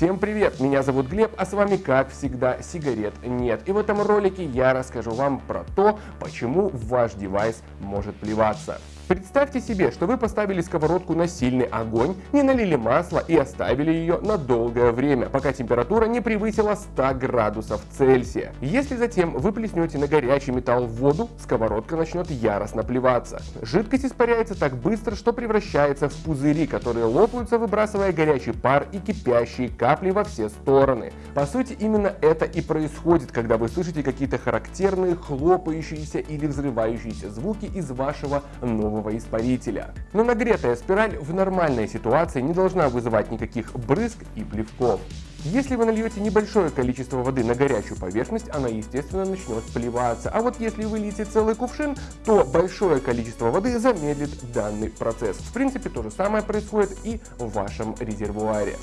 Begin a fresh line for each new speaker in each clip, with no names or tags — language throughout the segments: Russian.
Всем привет, меня зовут Глеб, а с вами как всегда сигарет нет. И в этом ролике я расскажу вам про то, почему ваш девайс может плеваться. Представьте себе, что вы поставили сковородку на сильный огонь, не налили масла и оставили ее на долгое время, пока температура не превысила 100 градусов Цельсия. Если затем вы плеснете на горячий металл воду, сковородка начнет яростно плеваться. Жидкость испаряется так быстро, что превращается в пузыри, которые лопаются, выбрасывая горячий пар и кипящие капли во все стороны. По сути, именно это и происходит, когда вы слышите какие-то характерные хлопающиеся или взрывающиеся звуки из вашего нового нового испарителя. Но нагретая спираль в нормальной ситуации не должна вызывать никаких брызг и плевков. Если вы нальете небольшое количество воды на горячую поверхность, она естественно начнет плеваться. А вот если вы целый кувшин, то большое количество воды замедлит данный процесс. В принципе, то же самое происходит и в вашем резервуаре.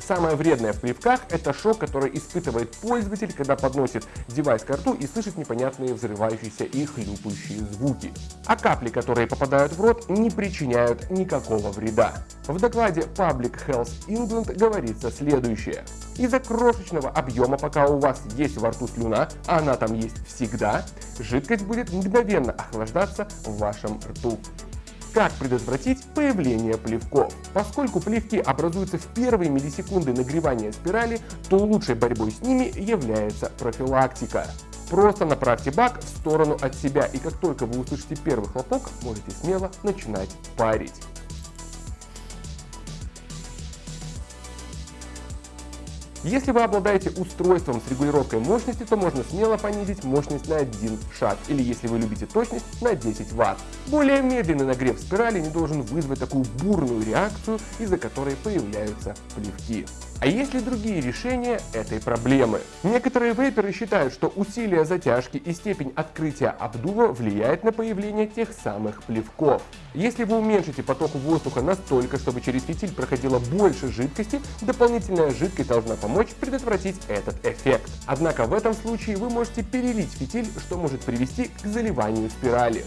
Самое вредное в плевках – это шок, который испытывает пользователь, когда подносит девайс к рту и слышит непонятные взрывающиеся и хлюпающие звуки. А капли, которые попадают в рот, не причиняют никакого вреда. В докладе Public Health England говорится следующее. Из-за крошечного объема, пока у вас есть во рту слюна, а она там есть всегда, жидкость будет мгновенно охлаждаться в вашем рту. Как предотвратить появление плевков? Поскольку плевки образуются в первые миллисекунды нагревания спирали, то лучшей борьбой с ними является профилактика. Просто направьте бак в сторону от себя, и как только вы услышите первый хлопок, можете смело начинать парить. Если вы обладаете устройством с регулировкой мощности, то можно смело понизить мощность на один шаг, или если вы любите точность, на 10 Вт. Более медленный нагрев спирали не должен вызвать такую бурную реакцию, из-за которой появляются плевки. А есть ли другие решения этой проблемы? Некоторые вейперы считают, что усилие затяжки и степень открытия обдува влияет на появление тех самых плевков. Если вы уменьшите поток воздуха настолько, чтобы через фитиль проходило больше жидкости, дополнительная жидкость должна помочь предотвратить этот эффект. Однако в этом случае вы можете перелить фитиль, что может привести к заливанию спирали.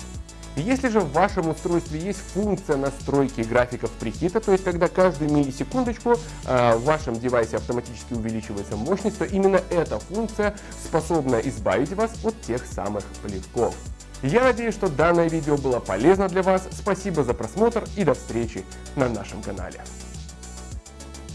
Если же в вашем устройстве есть функция настройки графиков прихита, то есть когда каждую миллисекундочку э, в вашем девайсе автоматически увеличивается мощность, то именно эта функция способна избавить вас от тех самых плевков. Я надеюсь, что данное видео было полезно для вас. Спасибо за просмотр и до встречи на нашем канале.